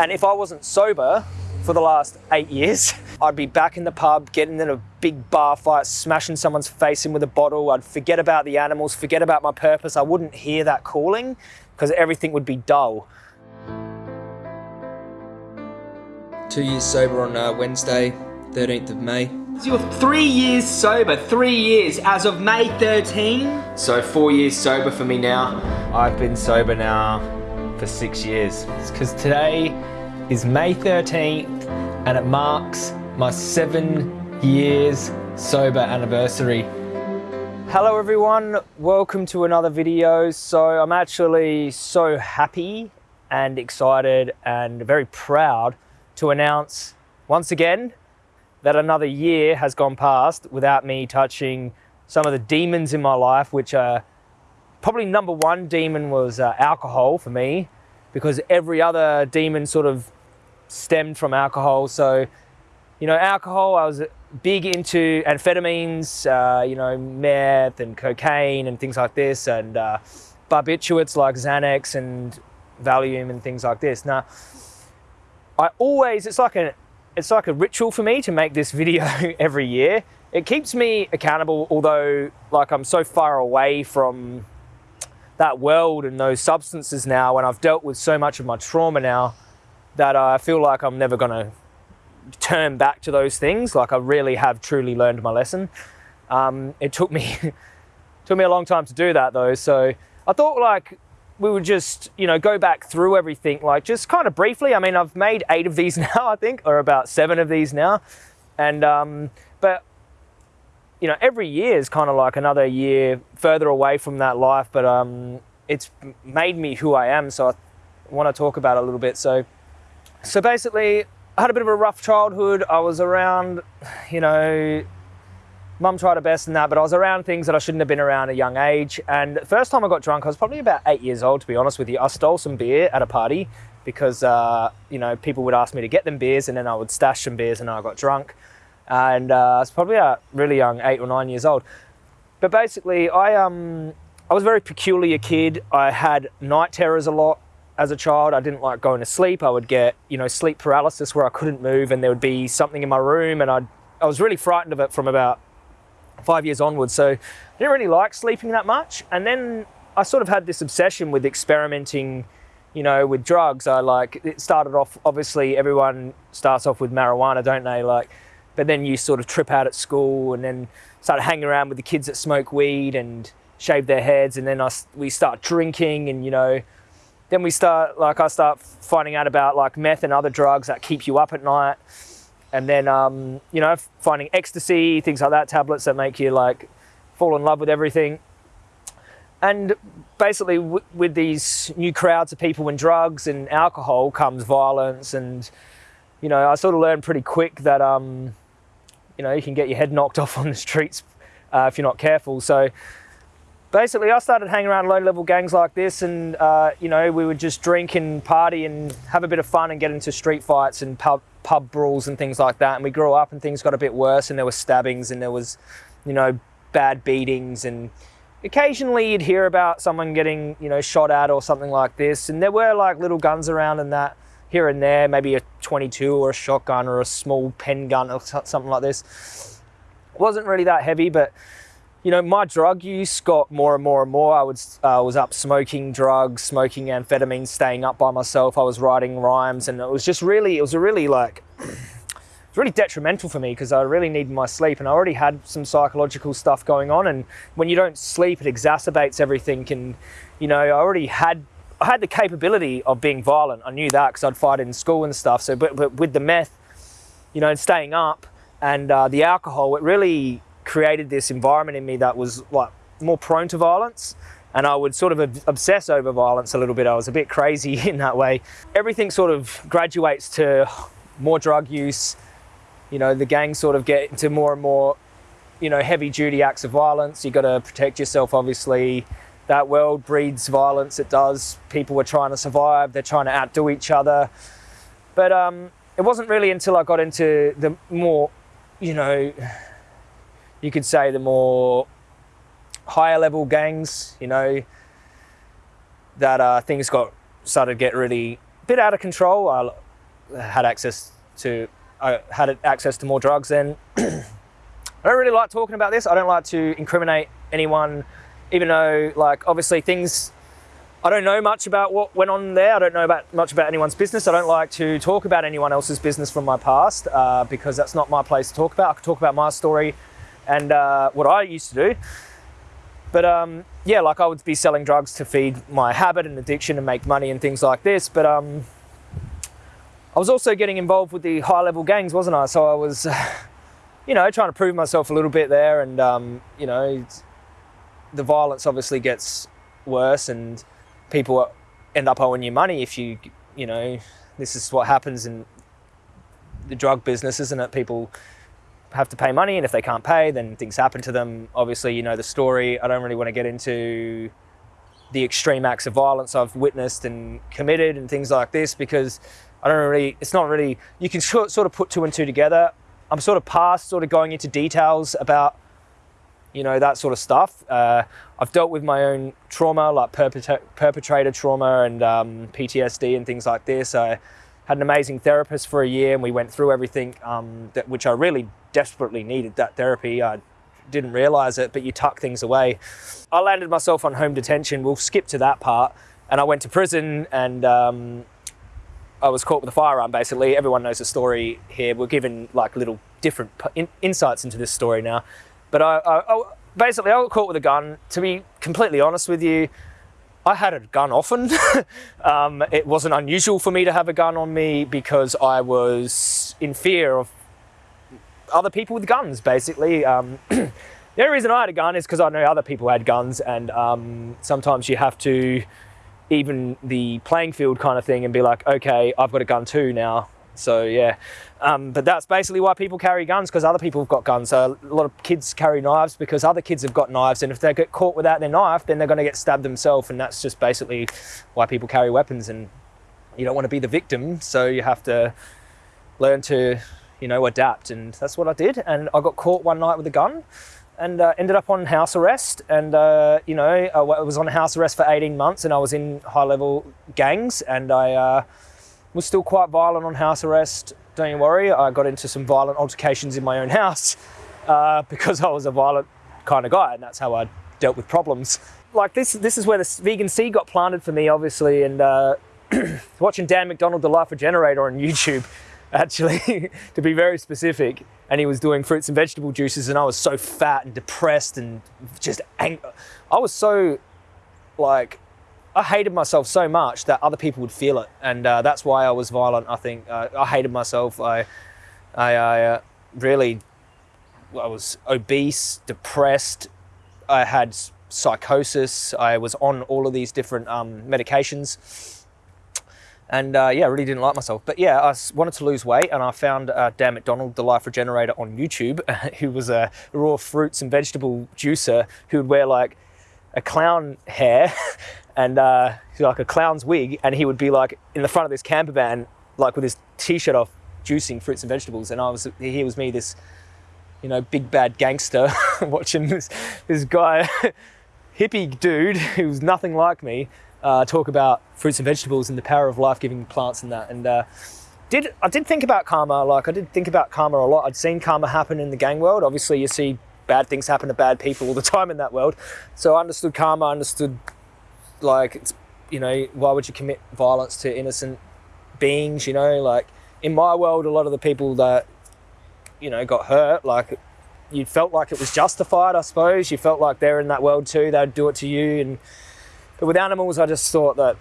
And if I wasn't sober for the last eight years, I'd be back in the pub, getting in a big bar fight, smashing someone's face in with a bottle. I'd forget about the animals, forget about my purpose. I wouldn't hear that calling because everything would be dull. Two years sober on uh, Wednesday, 13th of May. You're three years sober, three years as of May 13. So four years sober for me now. I've been sober now for six years. It's Because today is May 13th and it marks my seven years sober anniversary. Hello everyone, welcome to another video. So I'm actually so happy and excited and very proud to announce once again that another year has gone past without me touching some of the demons in my life, which are probably number one demon was uh, alcohol for me, because every other demon sort of stemmed from alcohol. So, you know, alcohol, I was big into amphetamines, uh, you know, meth and cocaine and things like this, and uh, barbiturates like Xanax and Valium and things like this. Now, I always, it's like a, it's like a ritual for me to make this video every year. It keeps me accountable, although like I'm so far away from that world and those substances now, and I've dealt with so much of my trauma now that I feel like I'm never gonna turn back to those things. Like I really have truly learned my lesson. Um, it took me, took me a long time to do that though. So I thought like we would just, you know, go back through everything, like just kind of briefly. I mean, I've made eight of these now, I think, or about seven of these now. And, um, but, you know, every year is kind of like another year further away from that life, but um, it's made me who I am. So I want to talk about it a little bit. So, so basically, I had a bit of a rough childhood. I was around, you know, mum tried her best in that, but I was around things that I shouldn't have been around at a young age. And the first time I got drunk, I was probably about eight years old, to be honest with you. I stole some beer at a party because, uh, you know, people would ask me to get them beers and then I would stash some beers and I got drunk. And uh, I was probably really young, eight or nine years old. But basically, I, um, I was a very peculiar kid. I had night terrors a lot as a child. I didn't like going to sleep. I would get, you know, sleep paralysis where I couldn't move and there would be something in my room and I'd, I was really frightened of it from about five years onwards. So I didn't really like sleeping that much. And then I sort of had this obsession with experimenting, you know, with drugs. I like, it started off, obviously everyone starts off with marijuana, don't they? Like, but then you sort of trip out at school and then started hanging around with the kids that smoke weed and shave their heads. And then I, we start drinking and, you know, then we start, like I start finding out about like meth and other drugs that keep you up at night. And then um, you know finding ecstasy things like that tablets that make you like fall in love with everything. And basically with these new crowds of people and drugs and alcohol comes violence. And you know i sort of learned pretty quick that um, you know you can get your head knocked off on the streets uh, if you're not careful. So basically i started hanging around low level gangs like this and uh, you know we would just drink and party and have a bit of fun and get into street fights and pub, pub brawls and things like that. And we grew up and things got a bit worse and there were stabbings and there was, you know, bad beatings and occasionally you'd hear about someone getting, you know, shot at or something like this. And there were like little guns around and that here and there, maybe a 22 or a shotgun or a small pen gun or something like this. Wasn't really that heavy, but you know, my drug use got more and more and more. I was, uh, was up smoking drugs, smoking amphetamines, staying up by myself. I was writing rhymes and it was just really, it was a really like, it's really detrimental for me because I really needed my sleep and I already had some psychological stuff going on. And when you don't sleep, it exacerbates everything. And, you know, I already had, I had the capability of being violent. I knew that because I'd fight in school and stuff. So, but, but with the meth, you know, and staying up and uh, the alcohol, it really created this environment in me that was like more prone to violence and I would sort of obsess over violence a little bit. I was a bit crazy in that way. Everything sort of graduates to more drug use. You know, the gangs sort of get into more and more, you know, heavy duty acts of violence. You got to protect yourself, obviously. That world breeds violence, it does. People are trying to survive, they're trying to outdo each other. But um, it wasn't really until I got into the more, you know, you could say the more higher level gangs, you know, that uh, things got started to get really a bit out of control. Uh, had access to I had access to more drugs then. I don't really like talking about this. I don't like to incriminate anyone, even though like obviously things I don't know much about what went on there. I don't know about much about anyone's business. I don't like to talk about anyone else's business from my past uh, because that's not my place to talk about. I could talk about my story and uh, what I used to do. But um, yeah, like I would be selling drugs to feed my habit and addiction and make money and things like this. But um, I was also getting involved with the high level gangs, wasn't I? So I was, you know, trying to prove myself a little bit there. And, um, you know, the violence obviously gets worse and people end up owing you money if you, you know, this is what happens in the drug business, isn't it? People have to pay money, and if they can't pay, then things happen to them. Obviously, you know the story. I don't really want to get into the extreme acts of violence I've witnessed and committed and things like this because I don't really, it's not really, you can sort of put two and two together. I'm sort of past sort of going into details about you know, that sort of stuff. Uh, I've dealt with my own trauma, like perpetrator trauma and um, PTSD and things like this. I had an amazing therapist for a year and we went through everything, um, that, which I really desperately needed that therapy. I didn't realize it, but you tuck things away. I landed myself on home detention. We'll skip to that part. And I went to prison and um, I was caught with a firearm basically. Everyone knows the story here. We're given like little different in- insights into this story now. But I, I, I, basically I got caught with a gun. To be completely honest with you, I had a gun often. um, it wasn't unusual for me to have a gun on me because I was in fear of other people with guns. Basically, um, the only reason I had a gun is because I know other people had guns, and um, sometimes you have to even the playing field kind of thing and be like, okay, I've got a gun too now. So yeah, um, but that's basically why people carry guns because other people have got guns. So a lot of kids carry knives because other kids have got knives, and if they get caught without their knife, then they're going to get stabbed themselves, and that's just basically why people carry weapons. And you don't want to be the victim, so you have to learn to, you know, adapt. And that's what I did. And I got caught one night with a gun. And uh, ended up on house arrest, and uh, you know I was on house arrest for 18 months, and I was in high-level gangs, and I uh, was still quite violent on house arrest. Don't you worry, I got into some violent altercations in my own house uh, because I was a violent kind of guy, and that's how I dealt with problems. Like this, this is where the vegan seed got planted for me, obviously, and uh, watching Dan McDonald, the Life Regenerator, on YouTube, actually, to be very specific, and he was doing fruits and vegetable juices, and I was so fat and depressed and just angry. I was so like I hated myself so much that other people would feel it, and uh, that's why I was violent. I think uh, I hated myself. I, I, I uh, really, I was obese, depressed. I had psychosis. I was on all of these different um, medications, and uh, yeah, I really didn't like myself. But yeah, I wanted to lose weight, and I found uh, Dan McDonald, the Life Regenerator, on YouTube, who was a raw fruits and vegetable juicer who would wear like a clown hair and uh, like a clown's wig, and he would be like in the front of this camper van, like with his t-shirt off, juicing fruits and vegetables. And I was, here was me, this, you know, big bad gangster, watching this this guy, hippie dude who was nothing like me, uh, talk about fruits and vegetables and the power of life-giving plants and that. And uh, did I did think about karma? Like I did think about karma a lot. I'd seen karma happen in the gang world. Obviously, you see bad things happen to bad people all the time in that world. So I understood karma, understood like it's you know why would you commit violence to innocent beings you know? Like in my world a lot of the people that you know got hurt like you felt like it was justified i suppose. You felt like they're in that world too they'd do it to you. And but with animals i just thought that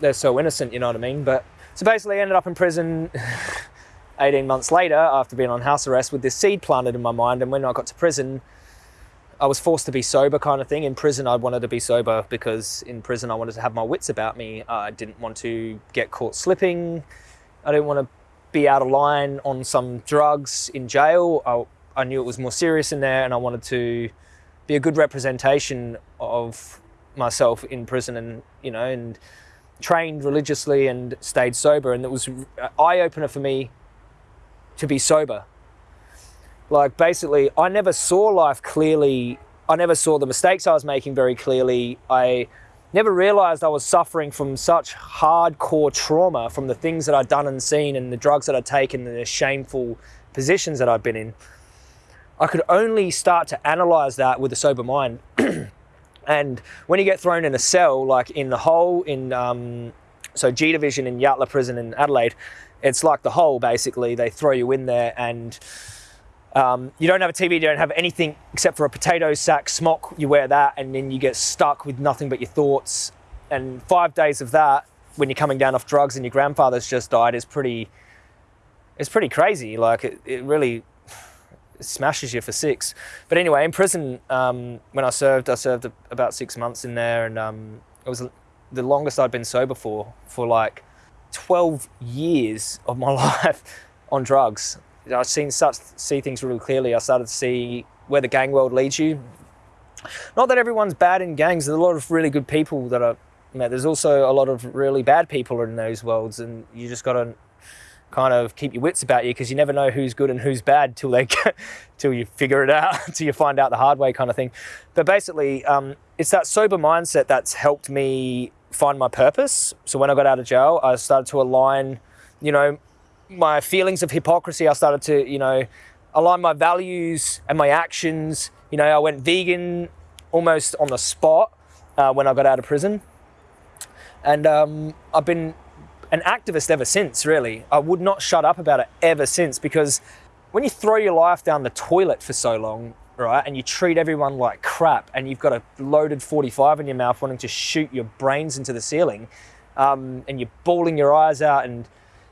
they're so innocent you know what i mean? But so basically I ended up in prison 18 months later after being on house arrest with this seed planted in my mind. And when i got to prison I was forced to be sober kind of thing. In prison, I wanted to be sober because in prison, I wanted to have my wits about me. I didn't want to get caught slipping. I didn't want to be out of line on some drugs in jail. I, I knew it was more serious in there and I wanted to be a good representation of myself in prison and, you know, and trained religiously and stayed sober. And it was uh, an eye opener for me to be sober like basically, I never saw life clearly. I never saw the mistakes I was making very clearly. I never realized I was suffering from such hardcore trauma from the things that I'd done and seen and the drugs that I'd taken and the shameful positions that I'd been in. I could only start to analyze that with a sober mind. and when you get thrown in a cell, like in the hole in, um, so G Division in Yatala Prison in Adelaide, it's like the hole basically. They throw you in there and um, you don't have a TV, you don't have anything except for a potato sack smock. You wear that, and then you get stuck with nothing but your thoughts. And five days of that, when you're coming down off drugs and your grandfather's just died, is pretty. It's pretty crazy. Like it, it really smashes you for six. But anyway, in prison, um, when I served, I served about six months in there, and um, it was the longest I'd been sober for for like 12 years of my life on drugs. I've seen such see things really clearly. I started to see where the gang world leads you. Not that everyone's bad in gangs. There's a lot of really good people that are met. There's also a lot of really bad people in those worlds, and you just got to kind of keep your wits about you because you never know who's good and who's bad till they till you figure it out, till you find out the hard way, kind of thing. But basically, um, it's that sober mindset that's helped me find my purpose. So when I got out of jail, I started to align, you know, my feelings of hypocrisy. I started to, you know, align my values and my actions. You know, I went vegan almost on the spot uh, when I got out of prison. And um, I've been an activist ever since, really. I would not shut up about it ever since because when you throw your life down the toilet for so long, right, and you treat everyone like crap and you've got a loaded 45 in your mouth wanting to shoot your brains into the ceiling um, and you're bawling your eyes out and,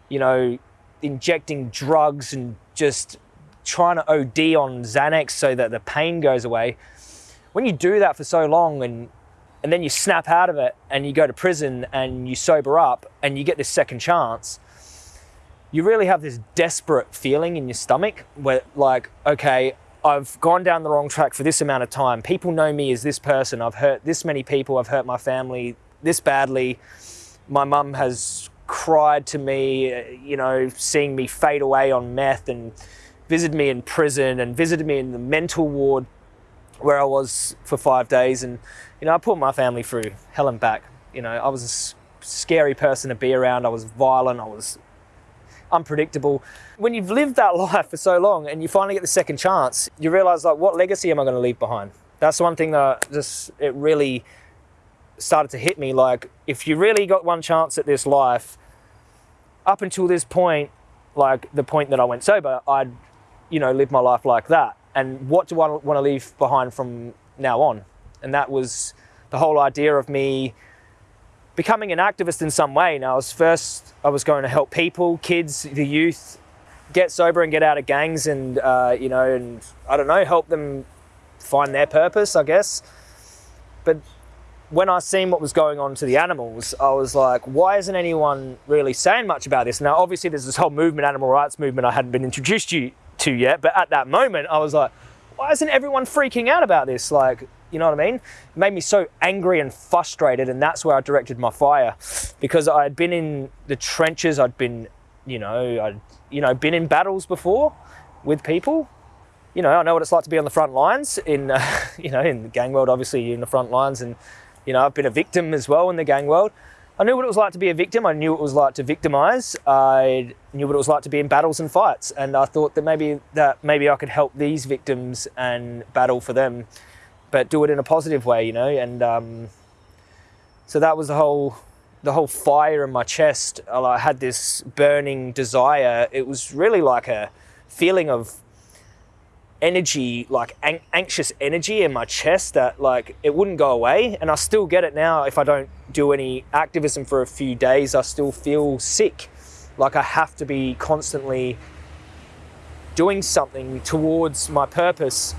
you know, injecting drugs and just trying to OD on Xanax so that the pain goes away. When you do that for so long and and then you snap out of it and you go to prison and you sober up and you get this second chance, you really have this desperate feeling in your stomach where like, okay, I've gone down the wrong track for this amount of time. People know me as this person. I've hurt this many people. I've hurt my family this badly. My mum has cried to me, uh, you know, seeing me fade away on meth and visited me in prison and visited me in the mental ward where I was for five days. And, you know, I put my family through hell and back. You know, I was a scary person to be around. I was violent. I was unpredictable. When you've lived that life for so long and you finally get the second chance, you realize like, what legacy am I going to leave behind? That's one thing that just, it really started to hit me like if you really got one chance at this life up until this point like the point that i went sober i'd you know live my life like that. And what do i want to leave behind from now on? And that was the whole idea of me becoming an activist in some way. Now i was first i was going to help people kids the youth get sober and get out of gangs and uh, you know and i don't know help them find their purpose i guess. But when I seen what was going on to the animals, I was like, why isn't anyone really saying much about this? Now, obviously, there's this whole movement, animal rights movement, I hadn't been introduced to, to yet, but at that moment, I was like, why isn't everyone freaking out about this? Like, you know what I mean? It made me so angry and frustrated, and that's where I directed my fire because I had been in the trenches, I'd been, you know, I'd, you know, been in battles before with people. You know, I know what it's like to be on the front lines in, uh, you know, in the gang world, obviously, in the front lines and you know, I've been a victim as well in the gang world. I knew what it was like to be a victim. I knew what it was like to victimize. I knew what it was like to be in battles and fights. And I thought that maybe that maybe I could help these victims and battle for them, but do it in a positive way, you know. And um, so that was the whole the whole fire in my chest. I had this burning desire. It was really like a feeling of energy, like an- anxious energy in my chest that like it wouldn't go away. And I still get it now. If I don't do any activism for a few days, I still feel sick. Like I have to be constantly doing something towards my purpose.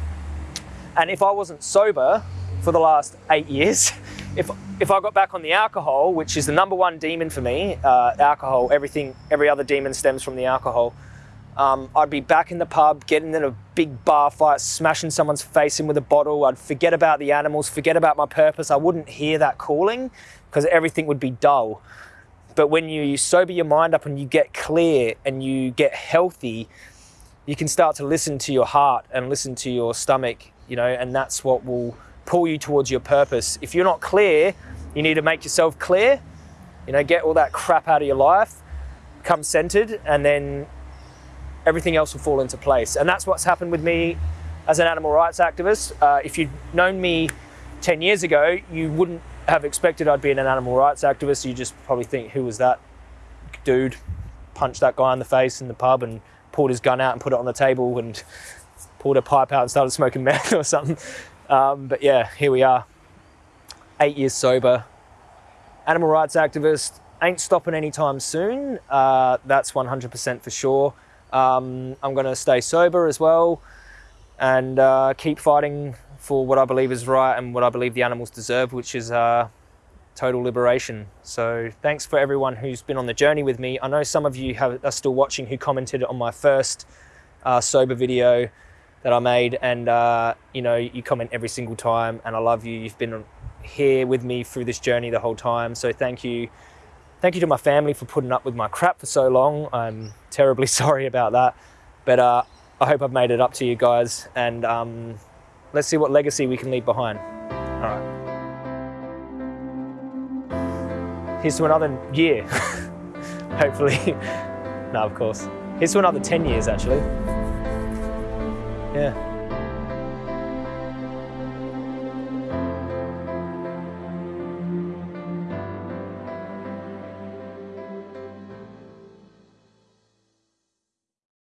And if I wasn't sober for the last eight years, if if I got back on the alcohol, which is the number one demon for me, uh, alcohol, everything, every other demon stems from the alcohol um, I'd be back in the pub, getting in a big bar fight, smashing someone's face in with a bottle. I'd forget about the animals, forget about my purpose. I wouldn't hear that calling because everything would be dull. But when you sober your mind up and you get clear and you get healthy, you can start to listen to your heart and listen to your stomach, you know, and that's what will pull you towards your purpose. If you're not clear You need to make yourself clear, you know, get all that crap out of your life, come centered, and then everything else will fall into place. And that's what's happened with me as an animal rights activist. Uh, if you'd known me 10 years ago, you wouldn't have expected I'd be an animal rights activist. You just probably think, who was that dude? Punched that guy in the face in the pub and pulled his gun out and put it on the table and pulled a pipe out and started smoking meth or something. Um, but yeah, here we are. Eight years sober. Animal rights activist. Ain't stopping anytime soon. Uh, that's 100% for sure. Um, I'm going to stay sober as well and uh, keep fighting for what I believe is right and what I believe the animals deserve, which is uh, total liberation. So thanks for everyone who's been on the journey with me. I know some of you have, are still watching who commented on my first uh, sober video that I made, and uh, you know you comment every single time, and I love you. You've been here with me through this journey the whole time, so thank you. Thank you to my family for putting up with my crap for so long. I'm terribly sorry about that, but uh, I hope I've made it up to you guys, and um, let's see what legacy we can leave behind. All right. Here's to another year, hopefully. no, of course. Here's to another 10 years, actually. Yeah.